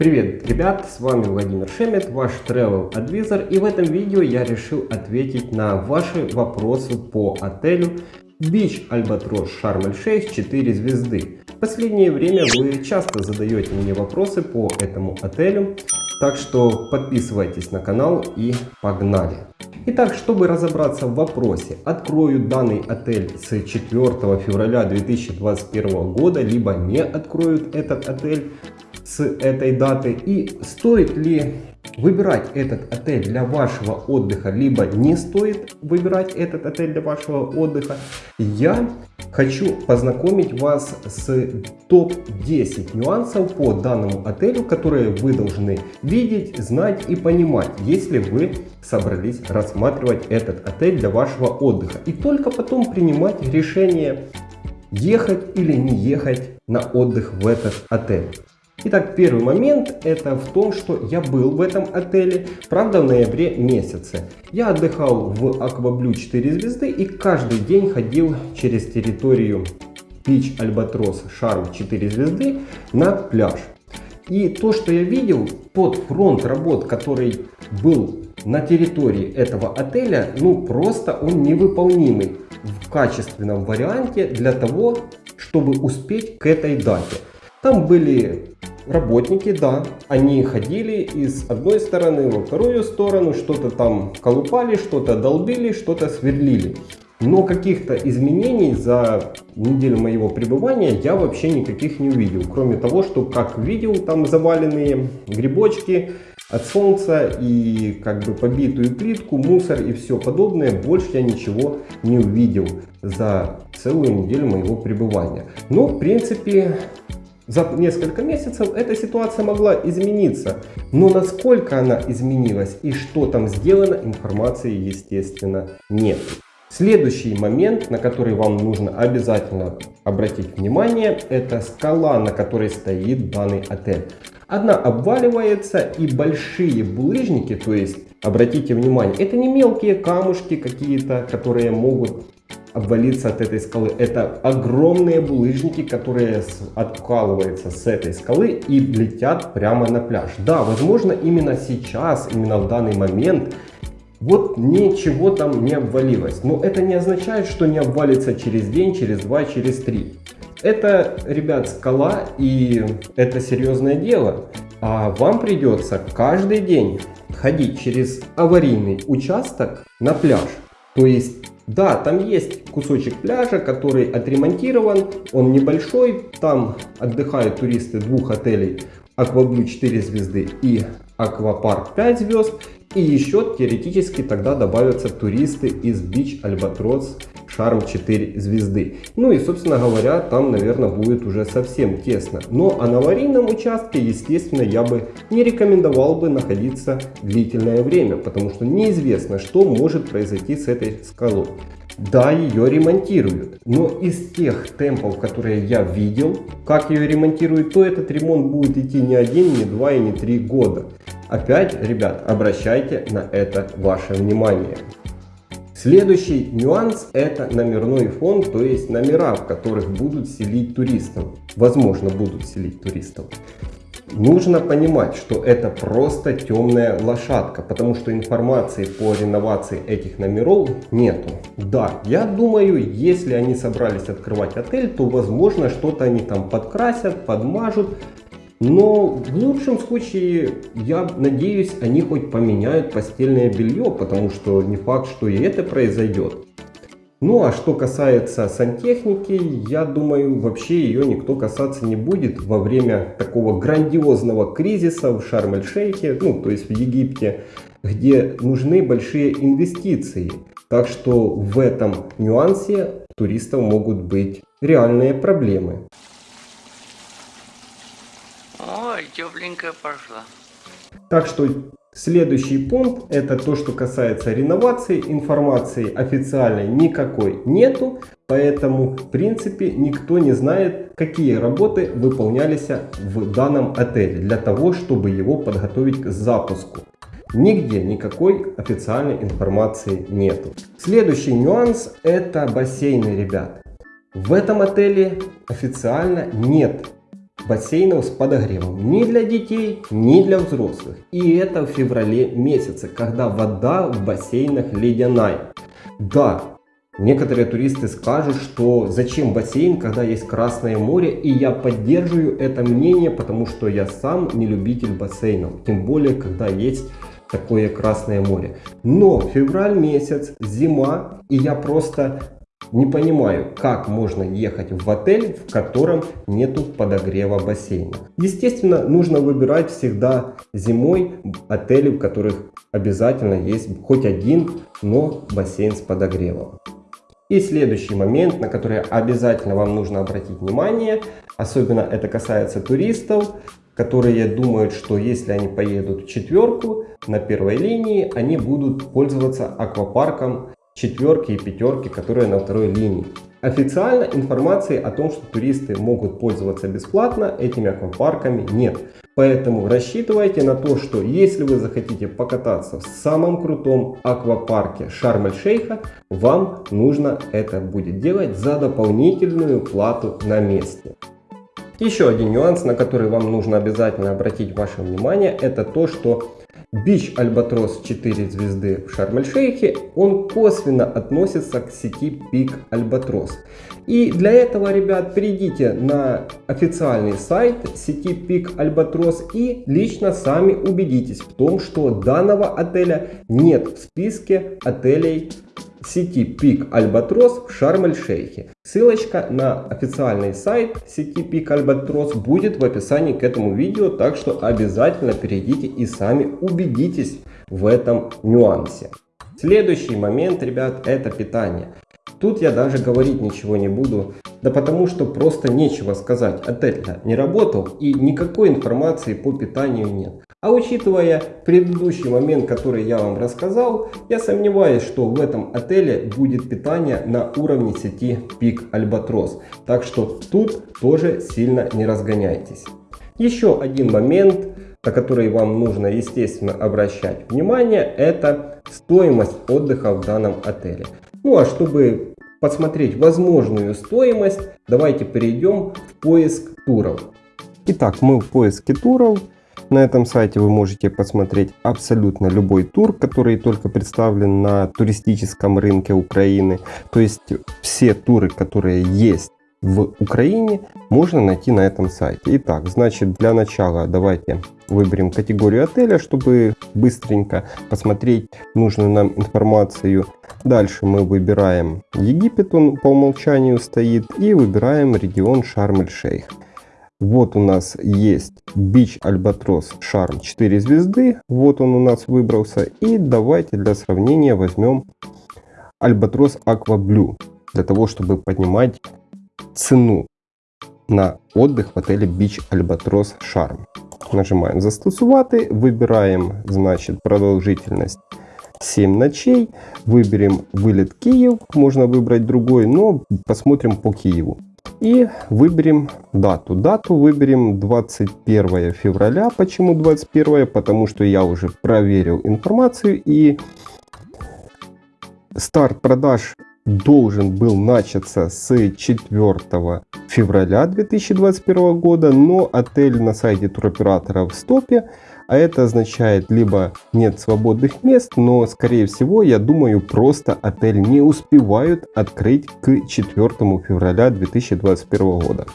Привет, ребят, с вами Владимир Шемет, ваш Travel Advisor, и в этом видео я решил ответить на ваши вопросы по отелю Beach Albatross Sharm el Sheikh 4 звезды. В последнее время вы часто задаете мне вопросы по этому отелю, так что подписывайтесь на канал и погнали! Итак, чтобы разобраться в вопросе, открою данный отель с 4 февраля 2021 года, либо не откроют этот отель, с этой даты и стоит ли выбирать этот отель для вашего отдыха, либо не стоит выбирать этот отель для вашего отдыха, я хочу познакомить вас с топ-10 нюансов по данному отелю, которые вы должны видеть, знать и понимать, если вы собрались рассматривать этот отель для вашего отдыха. И только потом принимать решение ехать или не ехать на отдых в этот отель. Итак, первый момент это в том, что я был в этом отеле, правда в ноябре месяце. Я отдыхал в Акваблю 4 звезды и каждый день ходил через территорию Пич Альбатрос Шарм 4 звезды на пляж. И то, что я видел, тот фронт работ, который был на территории этого отеля, ну просто он невыполнимый в качественном варианте для того, чтобы успеть к этой дате. Там были работники, да, они ходили из одной стороны во вторую сторону, что-то там колупали, что-то долбили, что-то сверлили. Но каких-то изменений за неделю моего пребывания я вообще никаких не увидел. Кроме того, что как видел, там заваленные грибочки от солнца и как бы побитую плитку, мусор и все подобное. Больше я ничего не увидел за целую неделю моего пребывания. Но в принципе за несколько месяцев эта ситуация могла измениться. Но насколько она изменилась и что там сделано, информации естественно нет. Следующий момент, на который вам нужно обязательно обратить внимание, это скала, на которой стоит данный отель. Одна обваливается и большие булыжники, то есть обратите внимание, это не мелкие камушки какие-то, которые могут обвалиться от этой скалы. Это огромные булыжники, которые откалываются с этой скалы и летят прямо на пляж. Да, возможно, именно сейчас, именно в данный момент вот ничего там не обвалилось. Но это не означает, что не обвалится через день, через два, через три. Это, ребят, скала и это серьезное дело. А вам придется каждый день ходить через аварийный участок на пляж. То есть да, там есть кусочек пляжа, который отремонтирован, он небольшой, там отдыхают туристы двух отелей Акваблю 4 звезды и Аквапарк 5 звезд. И еще теоретически тогда добавятся туристы из Albatross Charm 4 звезды. Ну и собственно говоря, там наверное будет уже совсем тесно. Но а на аварийном участке естественно я бы не рекомендовал бы находиться длительное время. Потому что неизвестно что может произойти с этой скалой. Да, ее ремонтируют, но из тех темпов, которые я видел, как ее ремонтируют, то этот ремонт будет идти не один, не два и не три года. Опять, ребят, обращайте на это ваше внимание. Следующий нюанс это номерной фонд, то есть номера, в которых будут селить туристов. Возможно, будут селить туристов. Нужно понимать, что это просто темная лошадка, потому что информации по реновации этих номеров нету. Да, я думаю, если они собрались открывать отель, то возможно что-то они там подкрасят, подмажут, но в лучшем случае, я надеюсь, они хоть поменяют постельное белье, потому что не факт, что и это произойдет. Ну а что касается сантехники, я думаю, вообще ее никто касаться не будет во время такого грандиозного кризиса в Шарм-эль-Шейхе, ну то есть в Египте, где нужны большие инвестиции. Так что в этом нюансе туристов могут быть реальные проблемы. Ой, тепленькая пошла. Так что следующий пункт это то, что касается реновации. Информации официальной никакой нету. Поэтому в принципе никто не знает, какие работы выполнялись в данном отеле. Для того, чтобы его подготовить к запуску. Нигде никакой официальной информации нету. Следующий нюанс это бассейны, ребят. В этом отеле официально нет бассейнов с подогревом ни для детей, ни для взрослых. И это в феврале месяце, когда вода в бассейнах ледяная. Да, Некоторые туристы скажут, что зачем бассейн, когда есть Красное море, и я поддерживаю это мнение, потому что я сам не любитель бассейнов, тем более, когда есть такое Красное море. Но февраль месяц, зима, и я просто не понимаю, как можно ехать в отель, в котором нету подогрева бассейна. Естественно, нужно выбирать всегда зимой отели, в которых обязательно есть хоть один, но бассейн с подогревом. И следующий момент, на который обязательно вам нужно обратить внимание, особенно это касается туристов, которые думают, что если они поедут в четверку на первой линии, они будут пользоваться аквапарком четверки и пятерки, которые на второй линии. Официально информации о том, что туристы могут пользоваться бесплатно этими аквапарками нет. Поэтому рассчитывайте на то, что если вы захотите покататься в самом крутом аквапарке Шарм-эль-Шейха, вам нужно это будет делать за дополнительную плату на месте. Еще один нюанс, на который вам нужно обязательно обратить ваше внимание, это то, что Бич Альбатрос 4 звезды в Шарм-эль-Шейхе, он косвенно относится к сети Пик Альбатрос. И для этого, ребят, перейдите на официальный сайт сети Пик Альбатрос и лично сами убедитесь в том, что данного отеля нет в списке отелей сети Пик Альбатрос в Шарм-эль-Шейхе. Ссылочка на официальный сайт сети Пик Альбатрос будет в описании к этому видео, так что обязательно перейдите и сами убедитесь в этом нюансе. Следующий момент, ребят, это питание. Тут я даже говорить ничего не буду, да потому что просто нечего сказать. Отель-то не работал и никакой информации по питанию нет. А учитывая предыдущий момент, который я вам рассказал, я сомневаюсь, что в этом отеле будет питание на уровне сети Пик Альбатрос. Так что тут тоже сильно не разгоняйтесь. Еще один момент, на который вам нужно естественно обращать внимание, это стоимость отдыха в данном отеле. Ну а чтобы посмотреть возможную стоимость, давайте перейдем в поиск туров. Итак, мы в поиске туров. На этом сайте вы можете посмотреть абсолютно любой тур, который только представлен на туристическом рынке Украины. То есть все туры, которые есть в Украине, можно найти на этом сайте. Итак, значит для начала давайте выберем категорию отеля, чтобы быстренько посмотреть нужную нам информацию. Дальше мы выбираем Египет, он по умолчанию стоит, и выбираем регион Шарм-эль-Шейх. Вот у нас есть Beach Albatros Charm 4 звезды. Вот он у нас выбрался. И давайте для сравнения возьмем Albatros Aqua Blue. Для того, чтобы поднимать цену на отдых в отеле Beach Albatros Charm. Нажимаем «Застосувати», выбираем, значит, продолжительность 7 ночей, выберем вылет Киев, можно выбрать другой, но посмотрим по Киеву. И выберем дату. Дату выберем 21 февраля. Почему 21? Потому что я уже проверил информацию и старт продаж должен был начаться с 4 февраля 2021 года, но отель на сайте туроператора в стопе, а это означает либо нет свободных мест, но скорее всего, я думаю, просто отель не успевают открыть к 4 февраля 2021 года.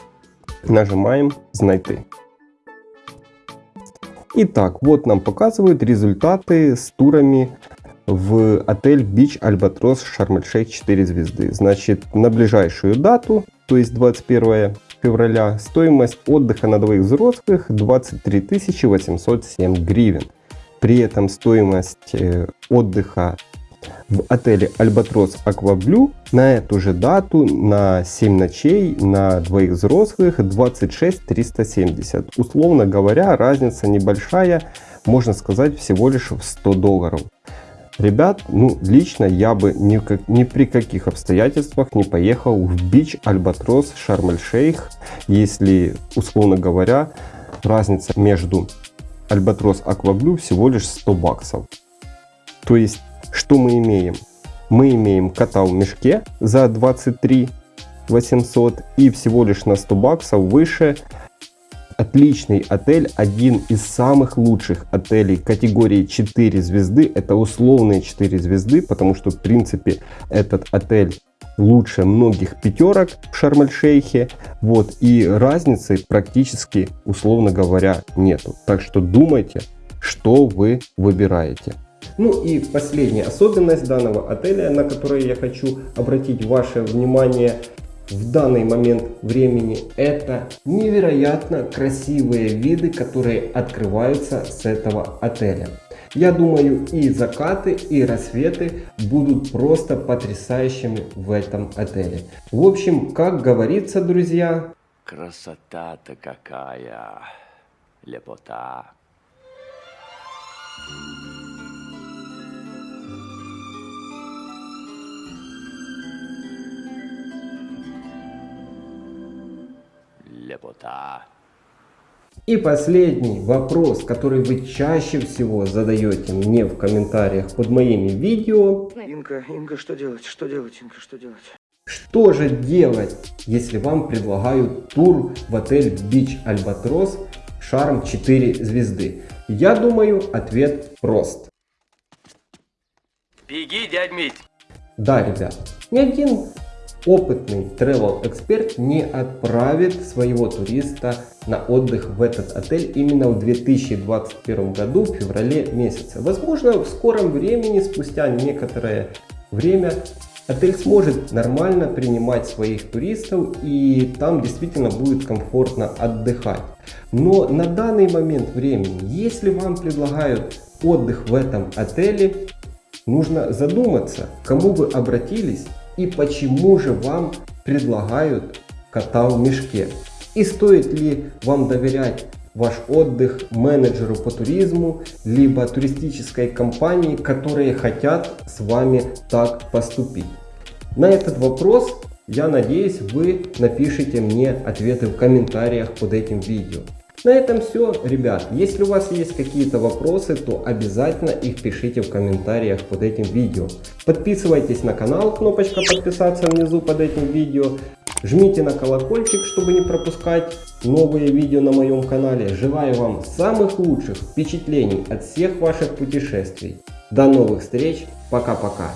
Нажимаем «Знайти». Итак, вот нам показывают результаты с турами в отель Beach Albatros Шарм-эль-Шейх 4 звезды. Значит, на ближайшую дату, то есть 21 февраля, стоимость отдыха на двоих взрослых 23 807 гривен. При этом стоимость э, отдыха в отеле Альбатрос Акваблю на эту же дату на 7 ночей на двоих взрослых 26 370. Условно говоря, разница небольшая, можно сказать всего лишь в 100 долларов. Ребят, ну, лично я бы ни, ни при каких обстоятельствах не поехал в бич Альбатрос Шарм-эль-Шейх, если, условно говоря, разница между Альбатрос Акваблю всего лишь 100 баксов. То есть, что мы имеем? Мы имеем кота в мешке за 23 800 и всего лишь на 100 баксов выше отличный отель, один из самых лучших отелей категории 4 звезды. Это условные 4 звезды, потому что в принципе этот отель лучше многих пятерок в Шарм-эль-Шейхе. Вот, и разницы практически, условно говоря, нету. Так что думайте, что вы выбираете. Ну и последняя особенность данного отеля, на которую я хочу обратить ваше внимание в данный момент времени, это невероятно красивые виды, которые открываются с этого отеля. Я думаю и закаты, и рассветы будут просто потрясающими в этом отеле. В общем, как говорится, друзья... Красота-то какая, лепота. Лепота. И последний вопрос, который вы чаще всего задаете мне в комментариях под моими видео. Инка, Инка, что делать? Что делать, Инка, что делать? Что же делать, если вам предлагают тур в отель Beach Albatros Шарм 4 звезды? Я думаю, ответ прост. Беги, дядь Мить. Да, ребят, ни один опытный travel эксперт не отправит своего туриста на отдых в этот отель именно в 2021 году в феврале месяце. Возможно, в скором времени, спустя некоторое время, отель сможет нормально принимать своих туристов и там действительно будет комфортно отдыхать. Но на данный момент времени, если вам предлагают отдых в этом отеле, нужно задуматься, к кому вы обратились и почему же вам предлагают кота в мешке. И стоит ли вам доверять ваш отдых менеджеру по туризму, либо туристической компании, которые хотят с вами так поступить. На этот вопрос, я надеюсь, вы напишите мне ответы в комментариях под этим видео. На этом все, ребят. Если у вас есть какие-то вопросы, то обязательно их пишите в комментариях под этим видео. Подписывайтесь на канал, кнопочка подписаться внизу под этим видео. Жмите на колокольчик, чтобы не пропускать новые видео на моем канале. Желаю вам самых лучших впечатлений от всех ваших путешествий. До новых встреч. Пока-пока.